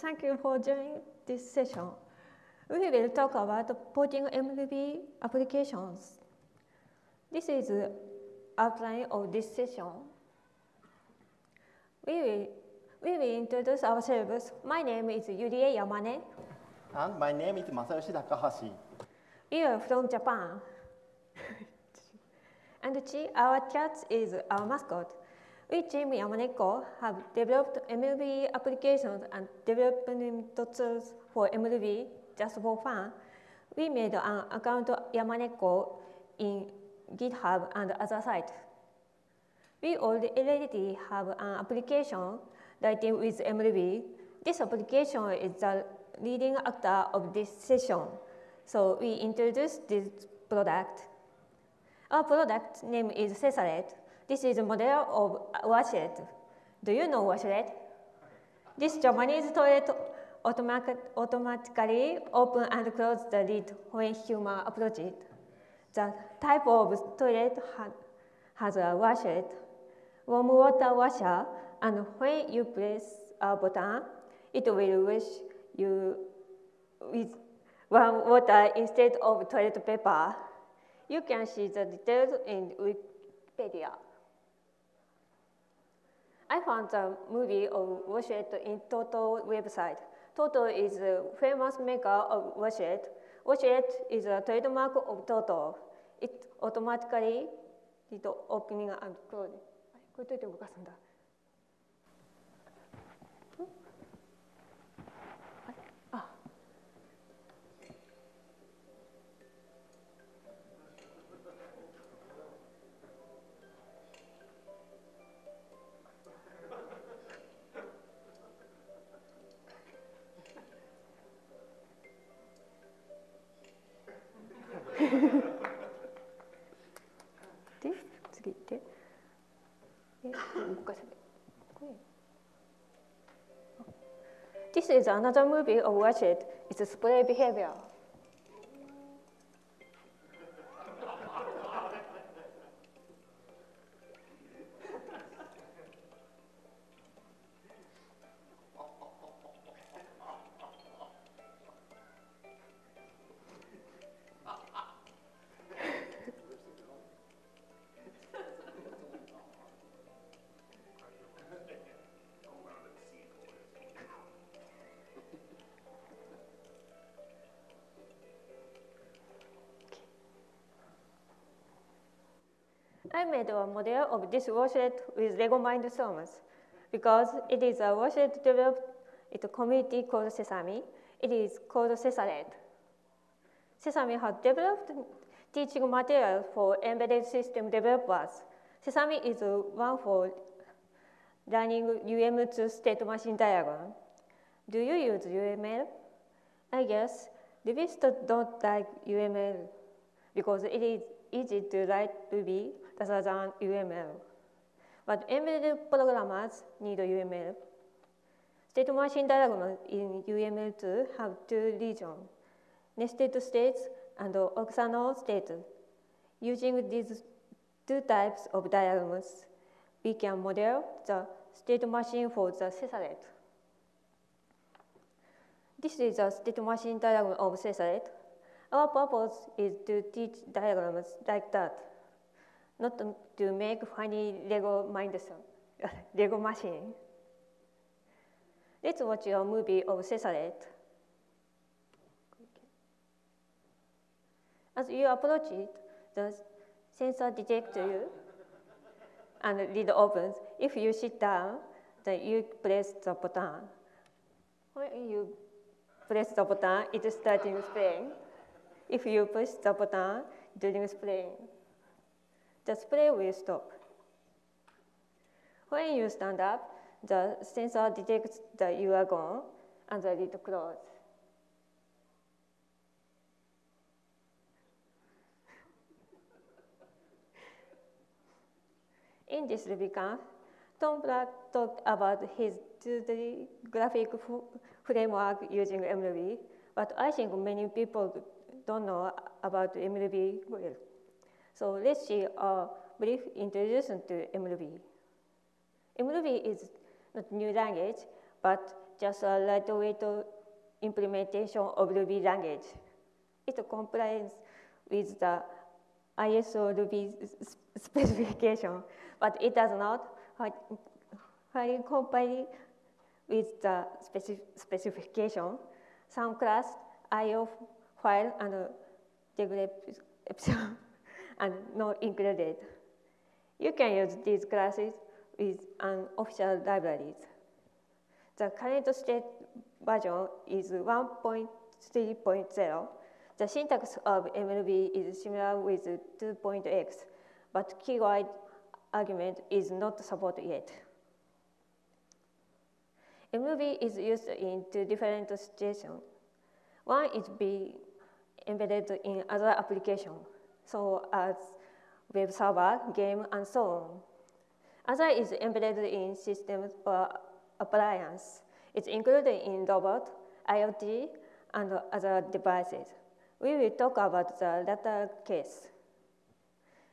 thank you for joining this session. We will talk about porting MLB applications. This is the outline of this session. We will, we will introduce ourselves. My name is Yurie Yamane. And my name is Masayoshi Takahashi. We are from Japan. and Chi, our cat, is our mascot. We team Yamaneko have developed MLB applications and development tools for MLB just for fun. We made an account Yamaneko in GitHub and other sites. We already have an application writing with MLB. This application is the leading actor of this session. So we introduced this product. Our product name is Cesaret. This is a model of washlet. Do you know washlet? This Japanese toilet automatic, automatically open and close the lid when human approach it. The type of toilet ha has a washlet, warm water washer, and when you press a button, it will wash you with warm water instead of toilet paper. You can see the details in Wikipedia. I found the movie of Washet in Toto website. Toto is a famous maker of Washet. Washet is a trademark of Toto. It automatically did opening and closing. こうやって動かすんだ This is another movie of Watch It. It's a spray behavior. I made a model of this washlet with Lego Mindstorms because it is a washlet developed in a community called Sesame. It is called Cesaret. Sesame has developed teaching materials for embedded system developers. Sesame is one for learning UML2 state machine diagram. Do you use UML? I guess Rubyists don't like UML because it is easy to write Ruby rather than UML. But embedded programmers need UML. State machine diagrams in UML2 have two regions, nested states and optional states. Using these two types of diagrams, we can model the state machine for the Cesaret. This is a state machine diagram of Cesaret. Our purpose is to teach diagrams like that, not to make funny Lego mindset, Lego machine. Let's watch a movie of Cesaret. As you approach it, the sensor detects you and lid opens. If you sit down, then you press the button. When you press the button, it is starting spraying. If you push the button during spraying, the spray will stop. When you stand up, the sensor detects that you are gone and the lid closes. In this RubyConf, Tom Black talked about his 2D graphic framework using MLB, but I think many people don't know about MLB well. So let's see a uh, brief introduction to MLB. MLB is not new language, but just a lightweight implementation of Ruby language. It complies with the ISO Ruby specification, but it does not highly comply with the specif specification. Some class IO file and description and not included. You can use these classes with unofficial libraries. The current state version is 1.3.0. The syntax of MLB is similar with 2.x, but keyword argument is not supported yet. MLB is used in two different situations. One is being embedded in other applications, so as web server, game, and so on. Other is embedded in systems or uh, appliance. It's included in robot, IoT, and other devices. We will talk about the latter case.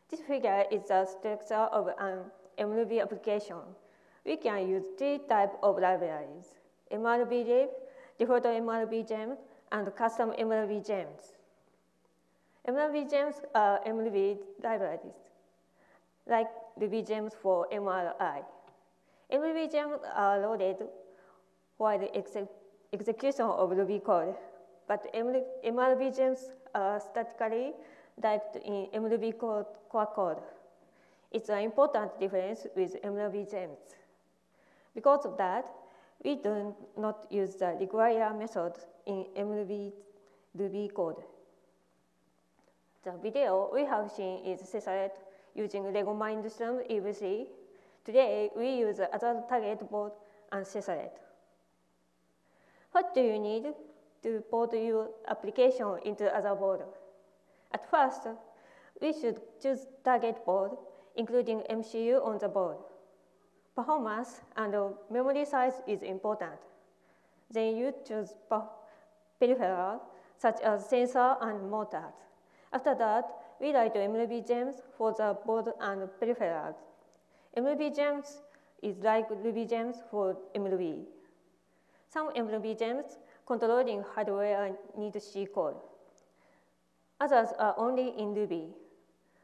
This figure is the structure of an MLB application. We can use three types of libraries, MLB lib, default MLB gem, and custom MLB gems. MLB gems are MLB libraries, like Ruby gems for MRI. MLB gems are uh, loaded while the exe execution of Ruby code, but MLB gems are statically typed in MLB code, core code. It's an important difference with MLB gems. Because of that, we do not use the require method in MLB Ruby code. The video we have seen is Cesaret using Lego Mindstorm EV3. Today, we use other target board and Cesaret. What do you need to port your application into other board? At first, we should choose target board, including MCU on the board. Performance and memory size is important. Then you choose peripherals such as sensor and motors. After that, we write MLB gems for the board and peripherals. MLB gems is like Ruby gems for MLB. Some MLB gems controlling hardware need C code. Others are only in Ruby.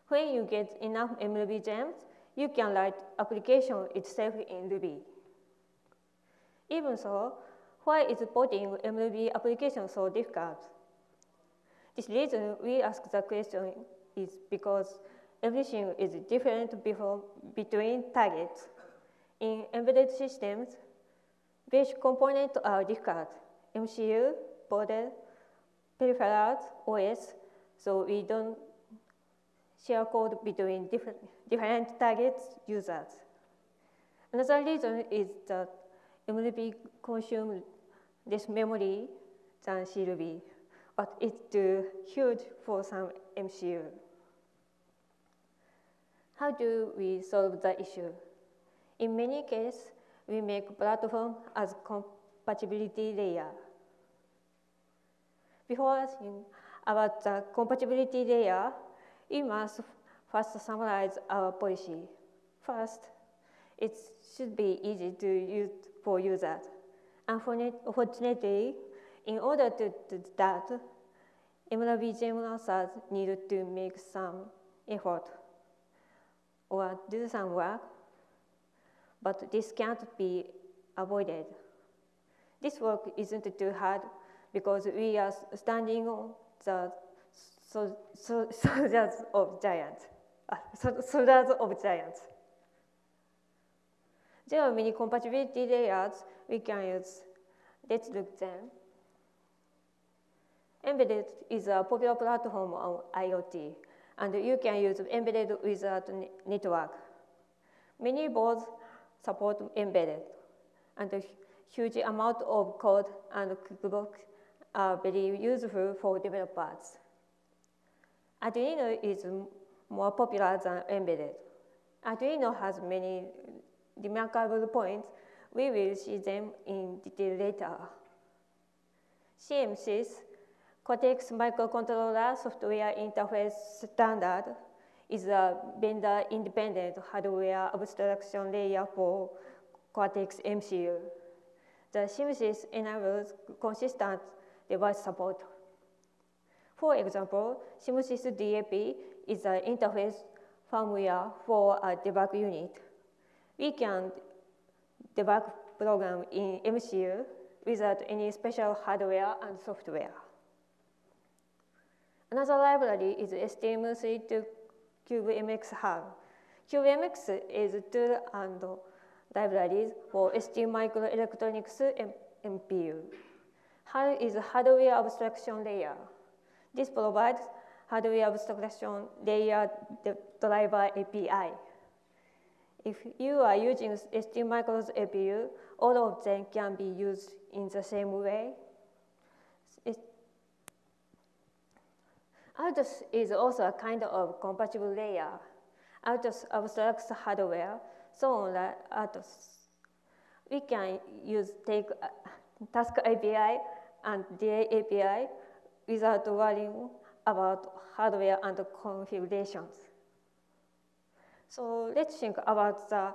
When you get enough MLB gems, you can write application itself in Ruby. Even so, why is porting MLB application so difficult? This reason we ask the question is because everything is different before, between targets. In embedded systems, basic components are difficult. MCU, border, peripherals, OS, so we don't share code between different, different targets users. Another reason is that MLB consumes less memory than CRB but it's too huge for some MCU. How do we solve the issue? In many cases, we make platform as compatibility layer. Before asking about the compatibility layer, we must first summarize our policy. First, it should be easy to use for users. Unfortunately, in order to do that, MLB gem users need to make some effort or do some work, but this can't be avoided. This work isn't too hard because we are standing on the so, soldiers of giants. Uh, soldiers of giants. There are many compatibility layers we can use. Let's look them. Embedded is a popular platform on IoT, and you can use mbed without network. Many boards support mbed, and a huge amount of code and cookbook are very useful for developers. Arduino is more popular than mbed. Arduino has many remarkable points. We will see them in detail later. CMSIS Cortex microcontroller software interface standard is a vendor-independent hardware abstraction layer for Cortex MCU. the CMSIS enables consistent device support. For example, CMSIS DAP is an interface firmware for a debug unit. We can debug program in MCU without any special hardware and software. Another library is STM32 CubeMX HAL. CubeMX is a tool and libraries for ST microelectronics MPU. HAL is hardware abstraction layer. This provides hardware abstraction layer driver API. If you are using ST Micro's APU, all of them can be used in the same way. RTOS is also a kind of compatible layer. RTOS abstracts hardware, so on RTOS. We can use take uh, task API and DA API without worrying about hardware and configurations. So let's think about the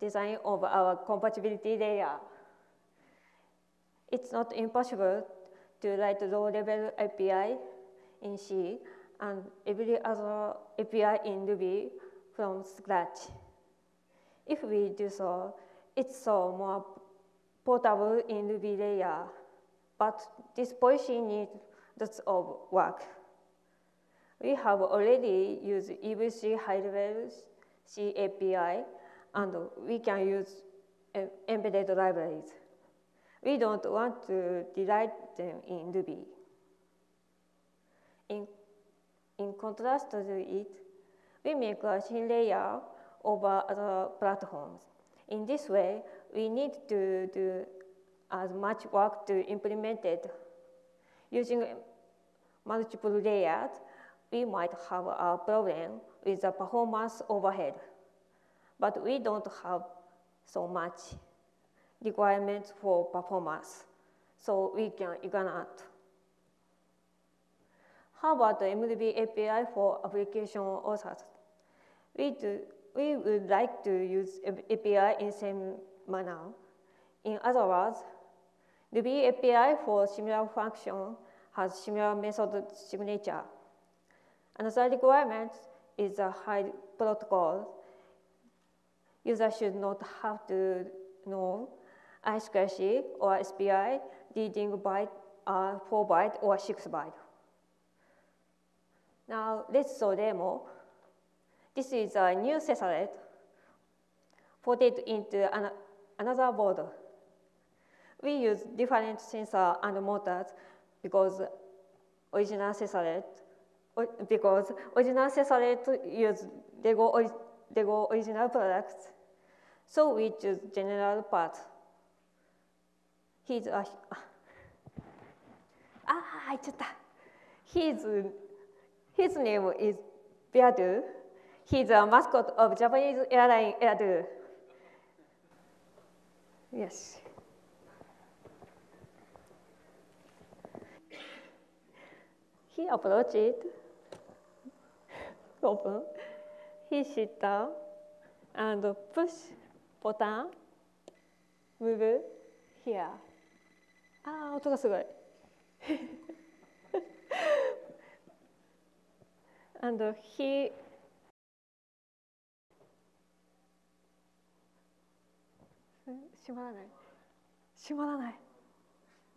design of our compatibility layer. It's not impossible to write low-level API in C and every other API in Ruby from scratch. If we do so, it's so more portable in Ruby layer, but this policy needs lots of work. We have already used EVC high-level C API, and we can use mbed libraries. We don't want to rewrite them in Ruby. In, in contrast to it, we make a thin layer over other platforms. In this way, we need to do as much work to implement it. Using multiple layers, we might have a problem with the performance overhead. But we don't have so much requirements for performance, so we can ignore it. How about the MDB API for application authors? We, do, we would like to use API in same manner. In other words, Ruby API for similar function has similar method signature. Another requirement is a high protocol. User should not have to know I2C or SPI reading byte, uh, 4 byte or 6 byte. Now let's saw demo. This is a new cesarate ported into an, another board. We use different sensor and motors because original cesarate because original cesarate use Lego, Lego original products. So we choose general part. He's a, ah, I just, he's his name is Beardo. He's a mascot of Japanese airline Airdo. Yes. He approached it, open. He sit down and push button, move here. ああ、音がすごい。 And he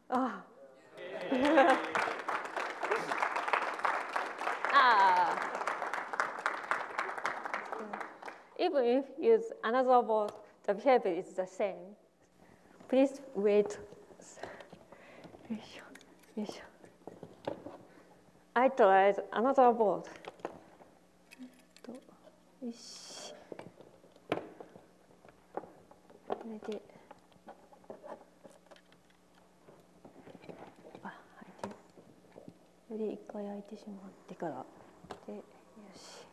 ah. ah. Even if you use another word, the behavior is the same. Please wait. I tried another word. よしこれであ開いてより一回開いてしまってからでよし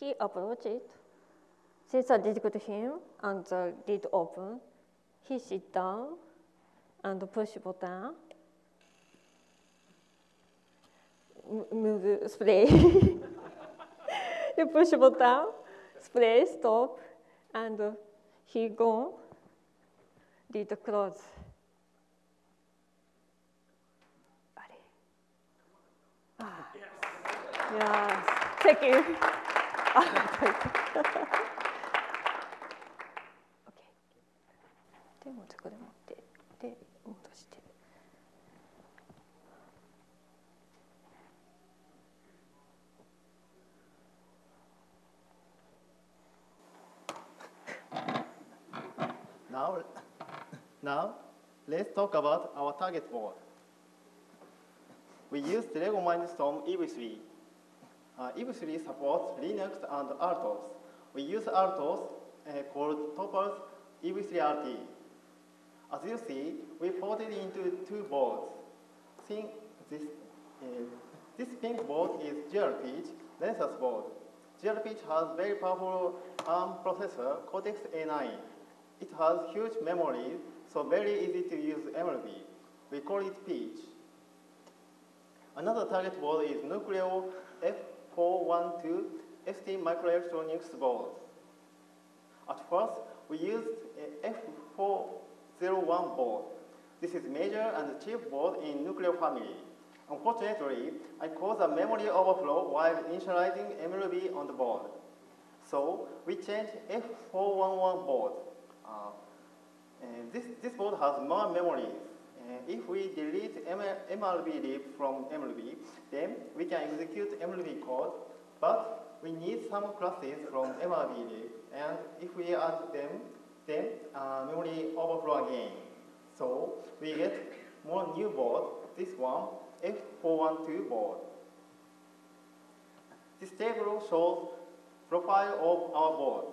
He approached it. Sensor detected him and the lid open. He sit down and push button. move spray. you push button, spray, stop, and uh, he gone, did close. Ah. Yes. Thank you. Ah, now, let's talk about our target board. We use the Lego Mindstorm EV3. Uh, EV3 supports Linux and RTOS. We use RTOS uh, called TOPPERS EV3RT. As you see, we ported into two boards. Think this, uh, this pink board is GR-PEACH Renesas board. GR-PEACH has very powerful ARM processor, Cortex A9. It has huge memory, so very easy to use MLB. We call it Peach. Another target board is Nucleo F412 ST Microelectronics board. At first, we used F401 board. This is major and cheap board in Nucleo family. Unfortunately, I caused a memory overflow while initializing MLB on the board. So we changed F411 board. Uh, this, this board has more memory. If we delete MLB lib from MLB, then we can execute MLB code, but we need some classes from MLB lib, and if we add them, then uh, memory overflow again. So we get more new board, this one, F412 board. This table shows profile of our board.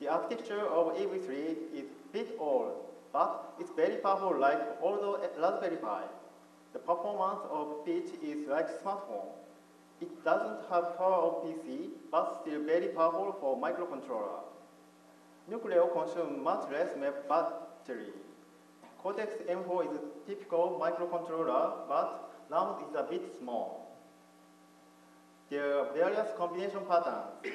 The architecture of EV3 is bit old, but it's very powerful like older Raspberry Pi. The performance of Peach is like smartphone. It doesn't have power of PC, but still very powerful for microcontroller. Nucleo consumes much less battery. Cortex M4 is a typical microcontroller, but RAM is a bit small. There are various combination patterns.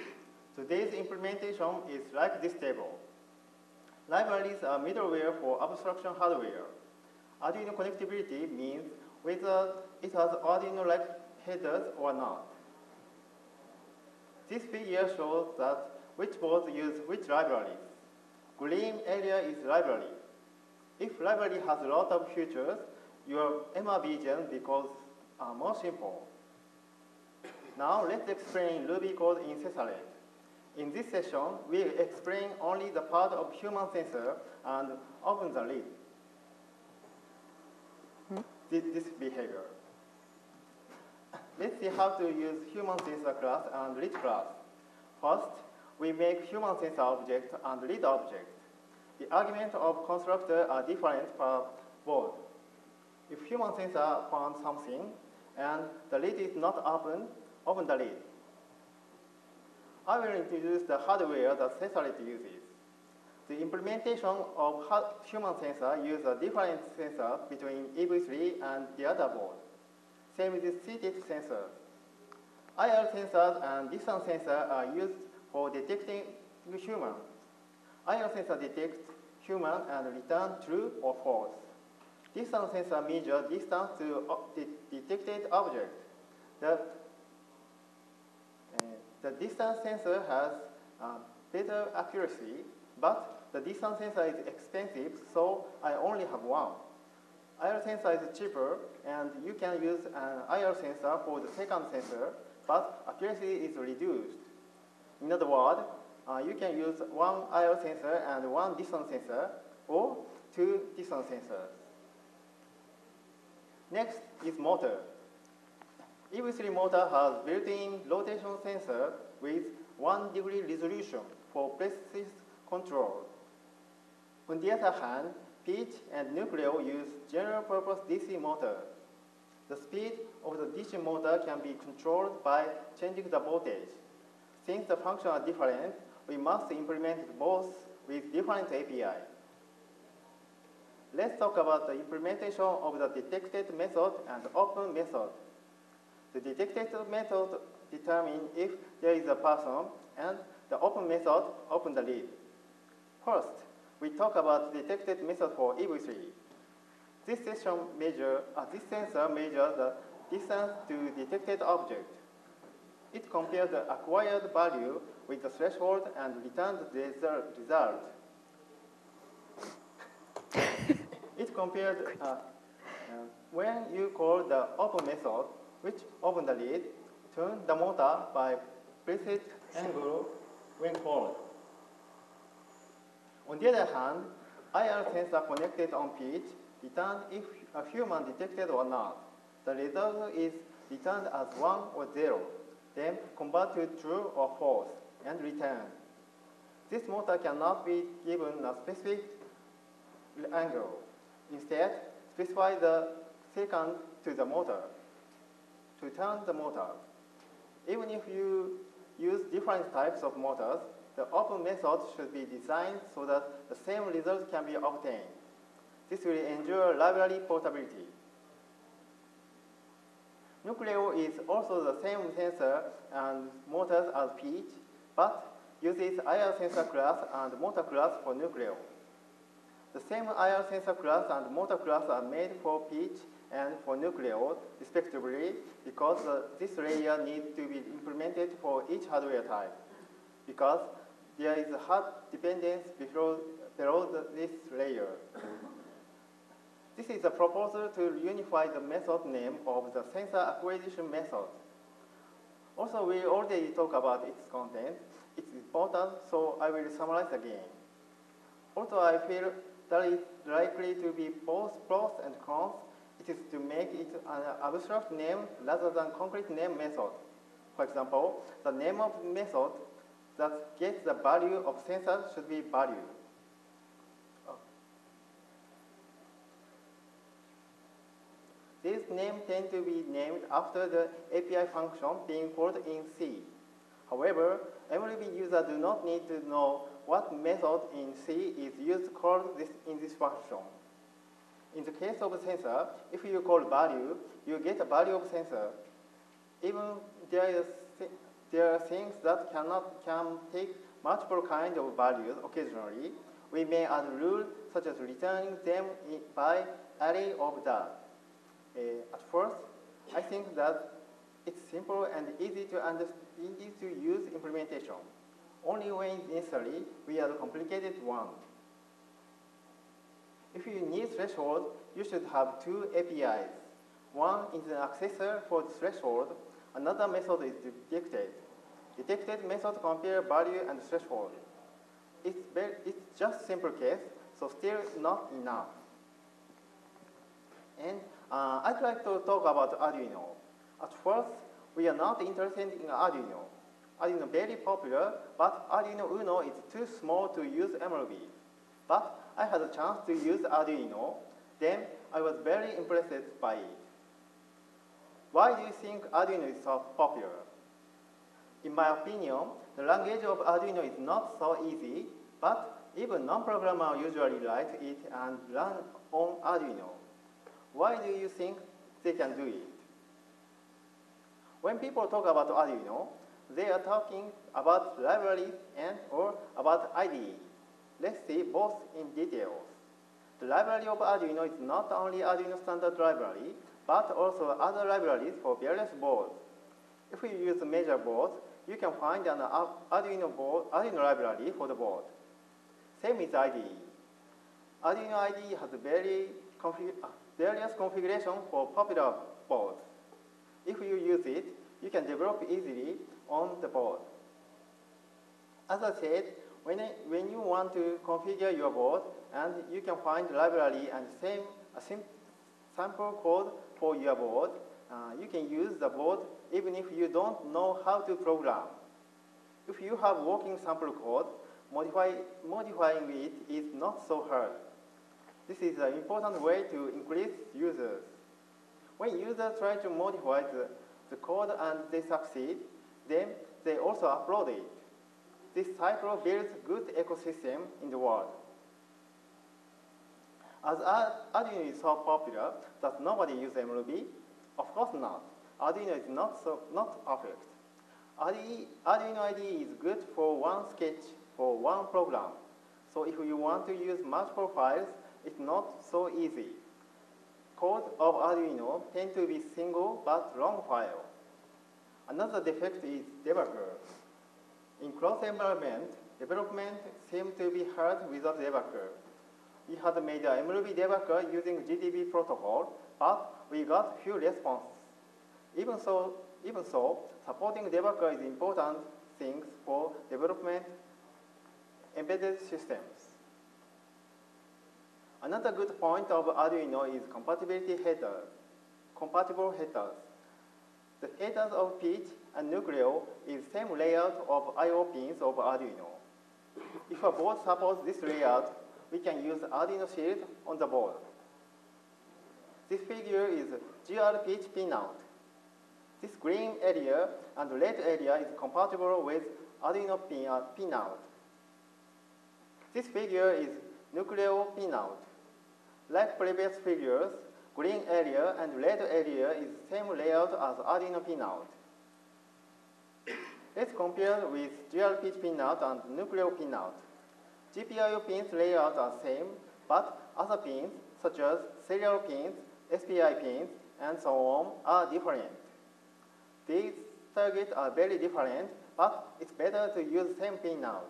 Today's implementation is like this table. Libraries are middleware for abstraction hardware. Arduino connectivity means whether it has Arduino-like headers or not. This figure shows that which boards use which libraries. Green area is library. If library has a lot of features, your MRB gen becomes uh, more simple. Now let's explain Ruby code in Cesaret. In this session, we explain only the part of human sensor and open the lid. Hmm? This, this behavior. Let's see how to use human sensor class and read class. First, we make human sensor object and read object. The argument of constructor are different per board. If human sensor found something and the lid is not open, open the lid. I will introduce the hardware that Cesaret uses. The implementation of human sensor uses a different sensor between EV3 and the other board. Same with seated sensors. IR sensors and distance sensor are used for detecting human. IR sensor detects human and return true or false. Distance sensor measures distance to the detected object. The, the distance sensor has uh, better accuracy, but the distance sensor is expensive, so I only have one. IR sensor is cheaper, and you can use an IR sensor for the second sensor, but accuracy is reduced. In other words, uh, you can use one IR sensor and one distance sensor, or two distance sensors. Next is motor. EV3 motor has built-in rotation sensor with 1 degree resolution for precise control. On the other hand, Peach and Nucleo use general-purpose DC motor. The speed of the DC motor can be controlled by changing the voltage. Since the functions are different, we must implement both with different API. Let's talk about the implementation of the detected method and open method. The detected method determines if there is a person, and the open method open the lead. First, we talk about detected method for EV3. This session measure, uh, this sensor measures the distance to detected object. It compares the acquired value with the threshold and returns the result. it compares uh, uh, when you call the open method, which open the lead, turn the motor by preset angle when called. On the other hand, IR sensor connected on Peach returns if a human detected or not. The result is returned as 1 or 0, then convert to true or false, and return. This motor cannot be given a specific angle. Instead, specify the second to the motor to turn the motor. Even if you use different types of motors, the open method should be designed so that the same result can be obtained. This will ensure library portability. Nucleo is also the same sensor and motors as Peach, but uses IR sensor class and motor class for Nucleo. The same IR sensor class and motor class are made for Peach and for Nucleo, respectively, because uh, this layer needs to be implemented for each hardware type, because there is a hard dependence below, below the, this layer. This is a proposal to unify the method name of the sensor acquisition method. Also, we already talked about its content. It's important, so I will summarize again. Also, I feel that it's likely to be both pros and cons. It is to make it an abstract name rather than concrete name method. For example, the name of method that gets the value of sensor should be value. These names tend to be named after the API function being called in C. However, MLB users do not need to know what method in C is used called this, in this function. In the case of sensor, if you call value, you get a value of sensor. Even there, is, there are things that cannot can take multiple kinds of values occasionally. We may add rules such as returning them by array of that. Uh, at first, I think that it's simple and easy to understand, easy to use implementation. Only when necessary, we add complicated one. If you need threshold, you should have two APIs. One is an accessor for the threshold. Another method is detected. Detected method compare value and threshold. It's, very, it's just simple case, so still not enough. And uh, I'd like to talk about Arduino. At first, we are not interested in Arduino. Arduino very popular, but Arduino Uno is too small to use MLB. But I had a chance to use Arduino, then I was very impressed by it. Why do you think Arduino is so popular? In my opinion, the language of Arduino is not so easy, but even non-programmer usually write it and run on Arduino. Why do you think they can do it? When people talk about Arduino, they are talking about libraries and or about IDE. Let's see both in details. The library of Arduino is not only Arduino standard library, but also other libraries for various boards. If you use major board, you can find an Arduino, board, Arduino library for the board. Same with IDE. Arduino IDE has very config ah, various configurations for popular boards. If you use it, you can develop easily on the board. As I said, when, when you want to configure your board, and you can find library and same sample code for your board, uh, you can use the board even if you don't know how to program. If you have working sample code, modify, modifying it is not so hard. This is an important way to increase users. When users try to modify the, the code and they succeed, then they also upload it. This cycle builds good ecosystem in the world. As Arduino is so popular that nobody uses MLB, of course not. Arduino is not, so, not perfect. Arduino IDE is good for one sketch for one program. So if you want to use multiple files, it's not so easy. Code of Arduino tend to be single but long file. Another defect is debugger. In cross environment, development seems to be hard without debugger. We had made a MLB debugger using GDB protocol, but we got few responses. Even so, even so, supporting debugger is important thing for development embedded systems. Another good point of Arduino is compatibility headers, compatible headers. The headers of Peach and Nucleo is same layout of I.O. pins of Arduino. If a board supports this layout, we can use Arduino Shield on the board. This figure is GR-PEACH pinout. This green area and red area is compatible with Arduino pin, uh, pinout. This figure is Nucleo pinout. Like previous figures, green area and red area is same layout as Arduino pinout. Let's compare with Peach pinout and Nucleo pinout. GPIO pins layout are same, but other pins, such as serial pins, SPI pins, and so on, are different. These targets are very different, but it's better to use same pinout.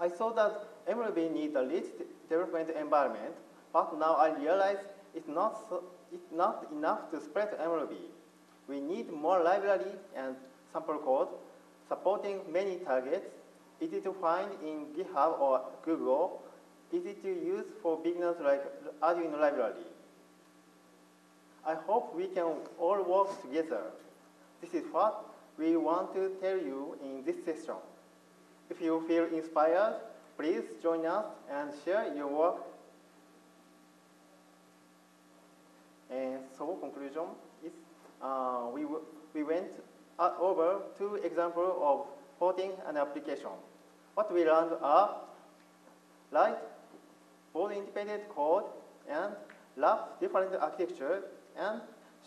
I saw that MLB needs a rich development environment, but now I realize it's not, so, it's not enough to spread MLB. We need more library and sample code supporting many targets, easy to find in GitHub or Google, easy to use for beginners like Arduino library. I hope we can all work together. This is what we want to tell you in this session. If you feel inspired, please join us and share your work. And so conclusion uh, we, we went uh, over two examples of porting an application. What we learned are write board independent code and love different architecture and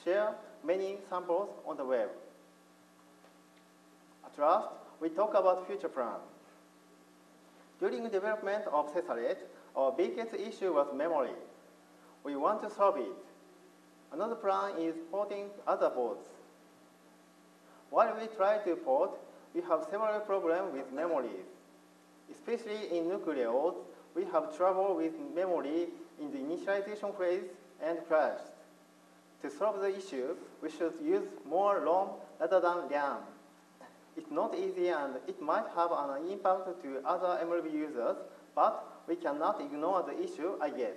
share many samples on the web. At last, we talk about future plan. During development of Cesaret, our biggest issue was memory. We want to solve it. Another plan is porting other boards. While we try to port, we have several problems with memories. Especially in Nucleos, we have trouble with memory in the initialization phase and crashed. To solve the issue, we should use more ROM rather than RAM. It's not easy and it might have an impact to other MLB users, but we cannot ignore the issue, I guess.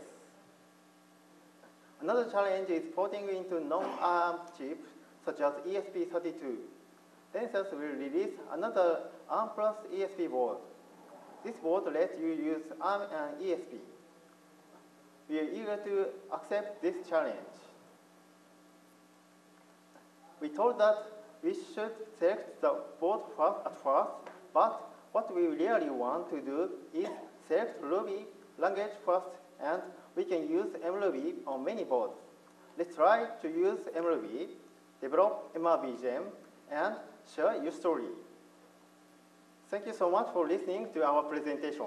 Another challenge is porting into non-ARM chips, such as ESP32. Renesas will release another ARM plus ESP board. This board lets you use ARM and ESP. We are eager to accept this challenge. We told that we should select the board first at first, but what we really want to do is select Ruby language first and we can use MRuby on many boards. Let's try to use MRuby, develop MRBGEM, and share your story. Thank you so much for listening to our presentation.